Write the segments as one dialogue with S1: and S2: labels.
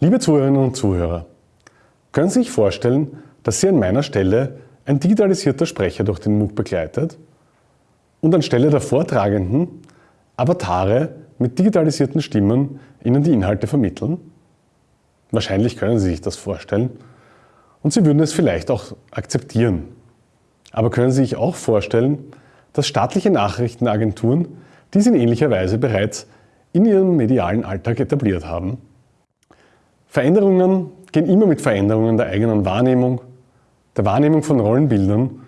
S1: Liebe Zuhörerinnen und Zuhörer, können Sie sich vorstellen, dass Sie an meiner Stelle ein digitalisierter Sprecher durch den MOOC begleitet und anstelle der Vortragenden Avatare mit digitalisierten Stimmen Ihnen die Inhalte vermitteln? Wahrscheinlich können Sie sich das vorstellen und Sie würden es vielleicht auch akzeptieren. Aber können Sie sich auch vorstellen, dass staatliche Nachrichtenagenturen dies in ähnlicher Weise bereits in ihrem medialen Alltag etabliert haben? Veränderungen gehen immer mit Veränderungen der eigenen Wahrnehmung, der Wahrnehmung von Rollenbildern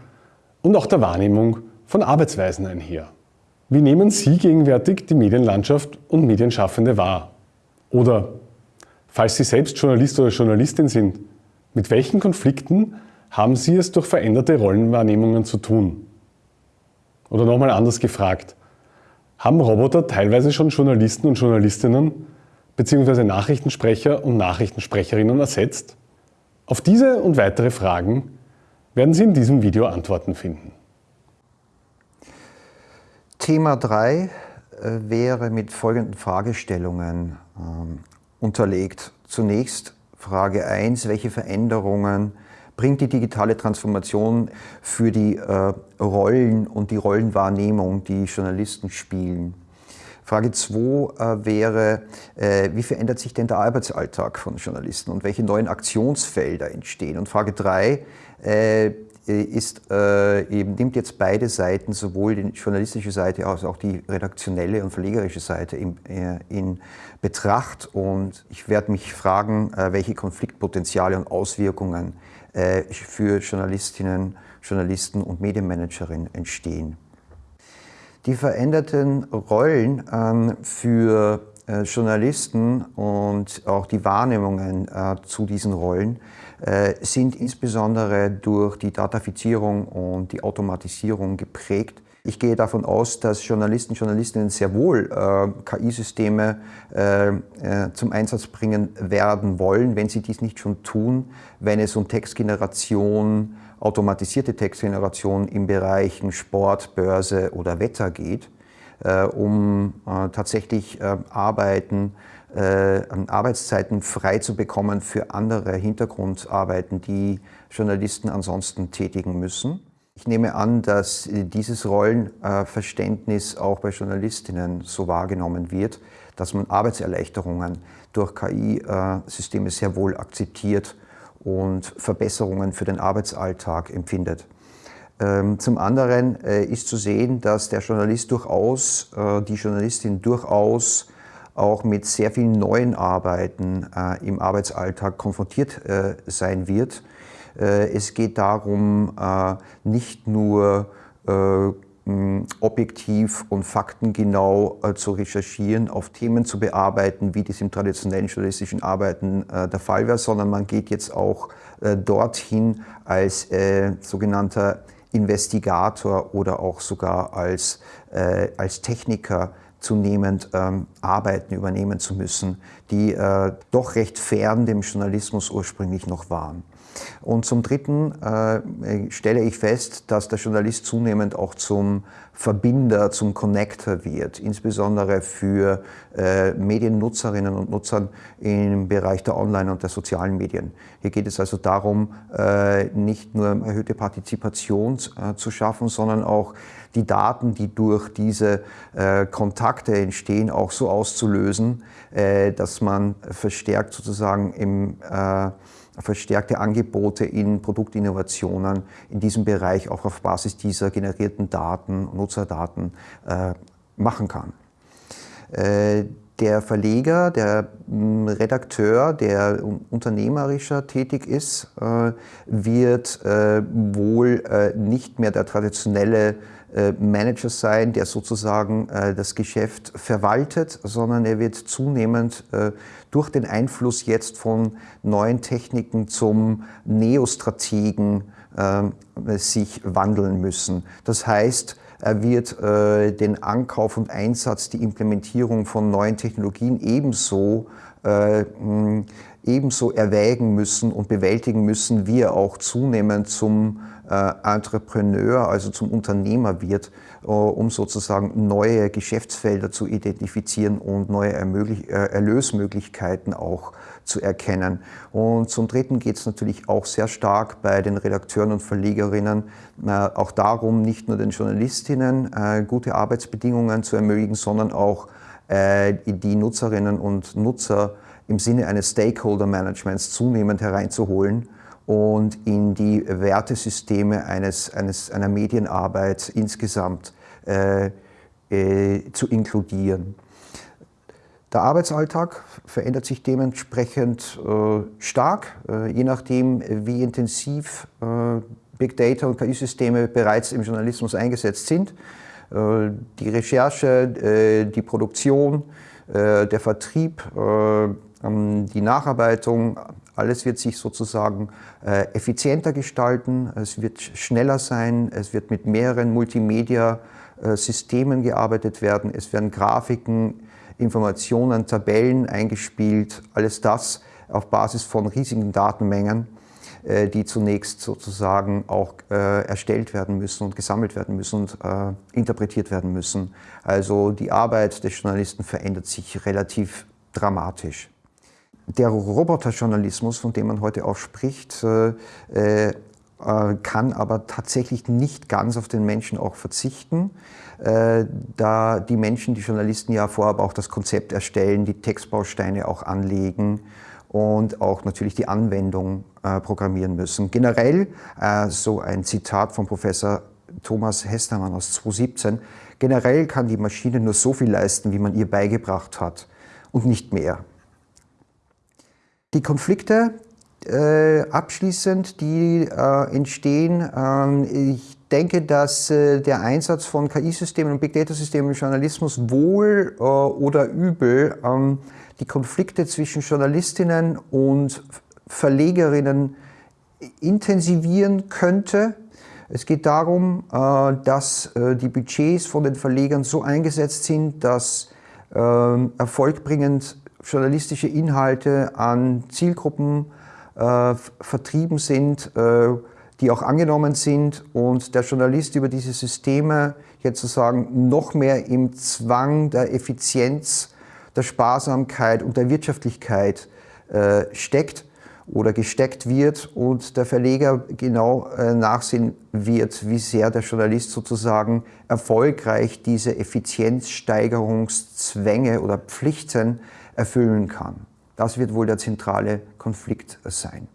S1: und auch der Wahrnehmung von Arbeitsweisen einher. Wie nehmen Sie gegenwärtig die Medienlandschaft und Medienschaffende wahr? Oder, falls Sie selbst Journalist oder Journalistin sind, mit welchen Konflikten haben Sie es durch veränderte Rollenwahrnehmungen zu tun? Oder nochmal anders gefragt, haben Roboter teilweise schon Journalisten und Journalistinnen bzw. Nachrichtensprecher und Nachrichtensprecherinnen ersetzt? Auf diese und weitere Fragen werden Sie in diesem Video Antworten finden.
S2: Thema 3 äh, wäre mit folgenden Fragestellungen ähm, unterlegt. Zunächst Frage 1, welche Veränderungen bringt die digitale Transformation für die äh, Rollen und die Rollenwahrnehmung, die Journalisten spielen? Frage 2 äh, wäre, äh, wie verändert sich denn der Arbeitsalltag von Journalisten und welche neuen Aktionsfelder entstehen? Und Frage 3 äh, ist, eben, nimmt jetzt beide Seiten, sowohl die journalistische Seite als auch die redaktionelle und verlegerische Seite in, in Betracht. Und ich werde mich fragen, welche Konfliktpotenziale und Auswirkungen für Journalistinnen, Journalisten und Medienmanagerinnen entstehen. Die veränderten Rollen ähm, für äh, Journalisten und auch die Wahrnehmungen äh, zu diesen Rollen äh, sind insbesondere durch die Datafizierung und die Automatisierung geprägt. Ich gehe davon aus, dass Journalisten und Journalistinnen sehr wohl äh, KI-Systeme äh, äh, zum Einsatz bringen werden wollen, wenn sie dies nicht schon tun, wenn es um Textgeneration, automatisierte Textgeneration im Bereichen Sport, Börse oder Wetter geht, äh, um äh, tatsächlich äh, Arbeiten, Arbeitszeiten frei zu bekommen für andere Hintergrundarbeiten, die Journalisten ansonsten tätigen müssen. Ich nehme an, dass dieses Rollenverständnis auch bei Journalistinnen so wahrgenommen wird, dass man Arbeitserleichterungen durch KI-Systeme sehr wohl akzeptiert und Verbesserungen für den Arbeitsalltag empfindet. Ähm, zum anderen äh, ist zu sehen, dass der Journalist durchaus, äh, die Journalistin durchaus auch mit sehr vielen neuen Arbeiten äh, im Arbeitsalltag konfrontiert sein wird. Es geht darum, nicht nur objektiv und faktengenau äh, zu recherchieren, auf Themen zu bearbeiten, wie das im traditionellen journalistischen Arbeiten äh, der Fall wäre, sondern man geht jetzt auch äh, dorthin als sogenannter Investigator oder auch sogar als, als Techniker zunehmend ähm, Arbeiten übernehmen zu müssen, die äh, doch recht fern dem Journalismus ursprünglich noch waren. Und zum Dritten äh, stelle ich fest, dass der Journalist zunehmend auch zum Verbinder, zum Connector wird, insbesondere für äh, Mediennutzerinnen und Nutzern im Bereich der Online- und der sozialen Medien. Hier geht es also darum, äh, nicht nur erhöhte Partizipation äh, zu schaffen, sondern auch die Daten, die durch diese äh, Kontakte entstehen, auch so auszulösen, äh, dass man verstärkt sozusagen im äh, verstärkte Angebote in Produktinnovationen in diesem Bereich auch auf Basis dieser generierten Daten, Nutzerdaten äh, machen kann. Der Verleger, der mm, Redakteur, der unternehmerischer tätig ist, äh, wird äh, wohl äh, nicht mehr der traditionelle Manager sein, der sozusagen das Geschäft verwaltet, sondern er wird zunehmend durch den Einfluss jetzt von neuen Techniken zum Neostrategen sich wandeln müssen. Das heißt, er wird den Ankauf und Einsatz, die Implementierung von neuen Technologien ebenso ebenso erwägen müssen und bewältigen müssen, wie er auch zunehmend zum Entrepreneur, also zum Unternehmer wird, um sozusagen neue Geschäftsfelder zu identifizieren und neue Erlösmöglichkeiten auch zu erkennen. Und zum Dritten geht es natürlich auch sehr stark bei den Redakteuren und Verlegerinnen auch darum, nicht nur den Journalistinnen gute Arbeitsbedingungen zu ermöglichen, sondern auch die Nutzerinnen und Nutzer im Sinne eines Stakeholder-Managements zunehmend hereinzuholen und in die Wertesysteme eines, eines, einer Medienarbeit insgesamt äh, äh, zu inkludieren. Der Arbeitsalltag verändert sich dementsprechend äh, stark, äh, je nachdem, wie intensiv äh, Big Data und KI-Systeme bereits im Journalismus eingesetzt sind. Äh, die Recherche, die Produktion, der Vertrieb, die Nacharbeitung, alles wird sich sozusagen äh, effizienter gestalten, es wird schneller sein, es wird mit mehreren Multimedia-Systemen gearbeitet werden, es werden Grafiken, Informationen, Tabellen eingespielt, alles das auf Basis von riesigen Datenmengen, äh, die zunächst sozusagen auch äh, erstellt werden müssen und gesammelt werden müssen und interpretiert werden müssen. Also die Arbeit des Journalisten verändert sich relativ dramatisch. Der Roboterjournalismus, von dem man heute auch spricht, äh, äh, kann aber tatsächlich nicht ganz auf den Menschen auch verzichten, äh, da die Menschen, die Journalisten ja vorab auch das Konzept erstellen, die Textbausteine auch anlegen und auch natürlich die Anwendung programmieren müssen. Generell, so ein Zitat von Professor Thomas Hestermann aus 2017, generell kann die Maschine nur so viel leisten, wie man ihr beigebracht hat und nicht mehr. Die Konflikte äh, abschließend, die äh, entstehen, äh, ich denke, dass äh, der Einsatz von KI-Systemen und Big Data-Systemen im Journalismus wohl äh, oder übel ähm, die Konflikte zwischen Journalistinnen und Verlegerinnen intensivieren könnte. Es geht darum, äh, dass die Budgets von den Verlegern so eingesetzt sind, dass ähm, erfolgbringend journalistische Inhalte an Zielgruppen äh, vertrieben sind, äh, die auch angenommen sind und der Journalist über diese Systeme jetzt sozusagen noch mehr im Zwang der Effizienz, der Sparsamkeit und der Wirtschaftlichkeit äh, steckt oder gesteckt wird und der Verleger genau äh, nachsehen wird, wie sehr der Journalist sozusagen erfolgreich diese Effizienzsteigerungszwänge oder Pflichten erfüllen kann. Das wird wohl der zentrale Konflikt sein.